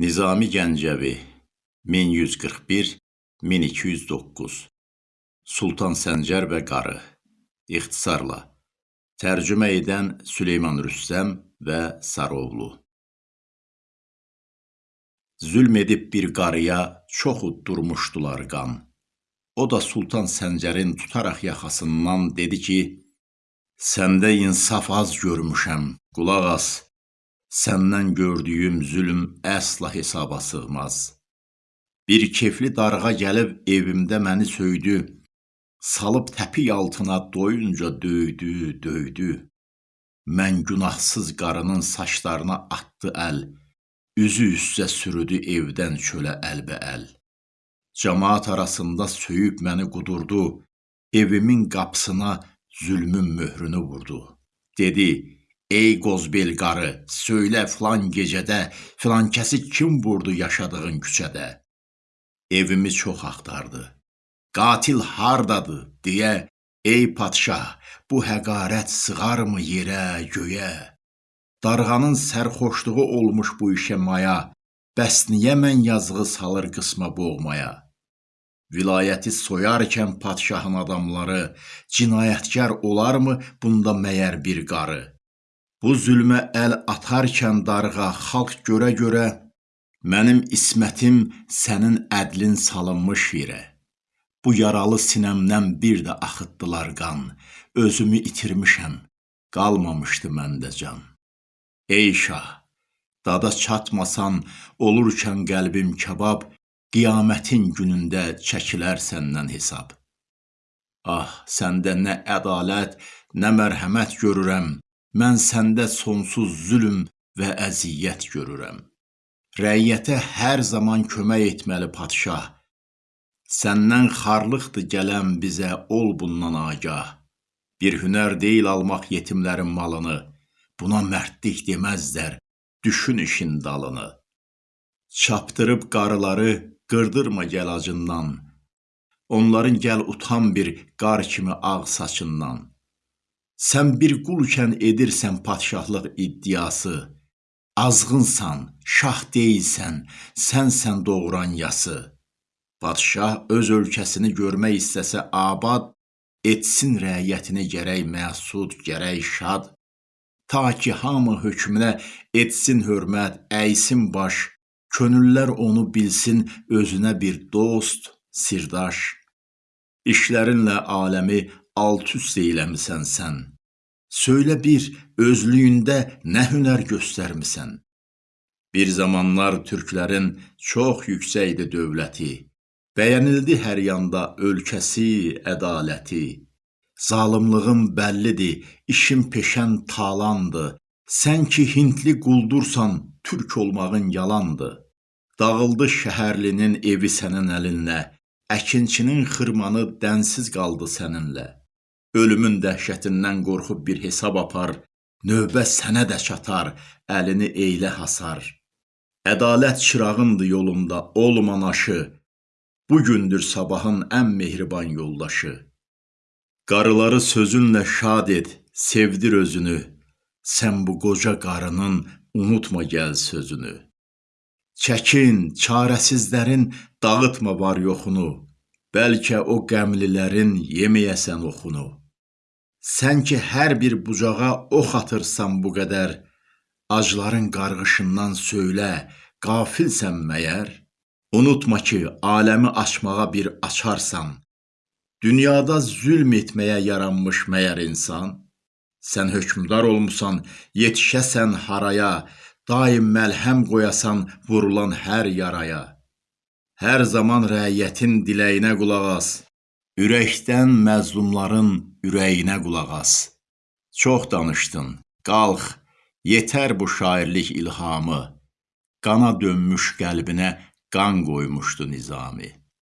Nizami Gəncəvi 1141-1209 Sultan Səncər və Qarı İxtisarla Tərcümə edən Süleyman Rüstəm və Sarıoğlu Zülm edib bir qarıya çox uddurmuşdular qan. O da Sultan Səncərin tutaraq yaxasından dedi ki, Səndə insaf az görmüşəm, qulaq as. Səndən gördüyüm zülm əsla hesaba sığmaz. Bir kefli darğa gəlib evimdə məni söydü, salıb təpik altına doyunca döydü, döydü. Mən günahsız qarının saçlarına atdı əl, üzü üstə sürüdü evdən çölə əlbəəl. Cəmaat arasında söyüb məni qudurdu, evimin qapısına zülmün möhrünü vurdu. Dedi, Ey qozbel qarı, söylə filan gecədə filan kəsi kim vurdu yaşadığın küçədə? Evimi çox axtardı. Qatil hardadır deyə, ey padşah, bu həqarət sığarmı yerə, göyə? Darğanın sərxoşluğu olmuş bu işə maya, bəs niyə mən yazığı salır qısma boğmaya? Vilayəti soyarkən padşahın adamları, cinayətkar olarmı bunda məyər bir qarı? Bu zülmə əl atarkən darğa xalq görə-görə mənim ismətim sənin ədlin salınmış yerə. Bu yaralı sinəmdən bir də axıtdılar qan. Özümü itirmişəm, qalmamışdı məndə can. Ey şah, dada çatmasan, olurkən qəlbim kabab, qiyamətin günündə çəkilər səndən hesab. Ah, səndə nə ədalət, nə mərhəmət görürəm. Mən səndə sonsuz zülm və əziyyət görürəm. Rəiyyətə hər zaman kömək etməli padşah. Səndən xarlıqdır gələn bizə, ol bundan agah. Bir hünər deyil almaq yetimlərin malını, buna mərdlik deməzlər, düşün işin dalını. Çapdırıb qarıları qırdırma gəl acından, onların gəl utan bir qar kimi ağ saçından. Sən bir qulkən edirsən padşahlıq iddiası. Azğınsan, şah deyilsən, sənsən doğuran yası. Padşah öz ölkəsini görmək istəsə abad, etsin rəiyyətini gərək məsud, gərək şad. Ta ki hamı hökmünə etsin hörmət, əysin baş, könüllər onu bilsin özünə bir dost, sirdaş. İşlərinlə aləmi alt-üst eyləmisən sən. Söylə bir, özlüyündə nə hünər göstərmisən? Bir zamanlar türklərin çox yüksəkdi dövləti, bəyənildi hər yanda ölkəsi, ədaləti. Zalımlığın bəllidir, işin peşən talandı. Sən ki hintli quldursan, türk olmağın yalandı. Dağıldı şəhərlinin evi sənin əlinlə, əkinçinin xırmanı dənsiz qaldı səninlə. Ölümün dəhşətindən qorxub bir hesab apar, növbə sənə də çatar, əlini eylə hasar. Ədalət çırağındır yolunda, olman aşı, bu gündür sabahın ən mehriban yoldaşı. Qarıları sözünlə şad et, sevdir özünü, sən bu qoca qarının unutma gəl sözünü. Çəkin, çarəsizlərin dağıtma var yoxunu, bəlkə o qəmlilərin yeməyəsən oxunu. Sən ki hər bir bucağa ox atırsan bu qədər, acların qarğışından söylə, qafilsən məyər? Unutma ki, aləmi açmağa bir açarsan. Dünyada zülm etməyə yaranmış məyər insan? Sən hökmdar olmusan, yetişəsən haraya, daim məlhəm qoyasan vurulan hər yaraya. Hər zaman rəiyyətin diləyinə qulaq as. Ürəkdən məzlumların ürəyinə qulaq as. Çox danışdın, qalx, yetər bu şairlik ilhamı. Qana dönmüş qəlbinə qan qoymuşdu Nizami.